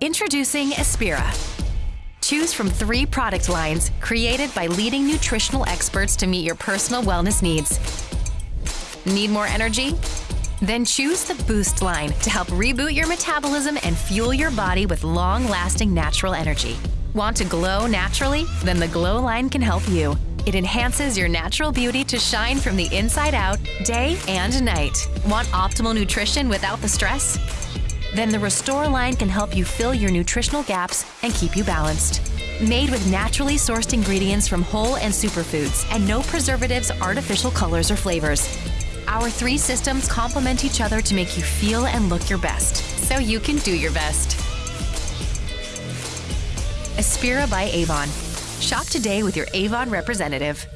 Introducing Aspira. Choose from three product lines created by leading nutritional experts to meet your personal wellness needs. Need more energy? Then choose the Boost line to help reboot your metabolism and fuel your body with long lasting natural energy. Want to glow naturally? Then the Glow line can help you. It enhances your natural beauty to shine from the inside out, day and night. Want optimal nutrition without the stress? Then the Restore line can help you fill your nutritional gaps and keep you balanced. Made with naturally sourced ingredients from whole and superfoods and no preservatives, artificial colors, or flavors. Our three systems complement each other to make you feel and look your best, so you can do your best. Aspira by Avon. Shop today with your Avon representative.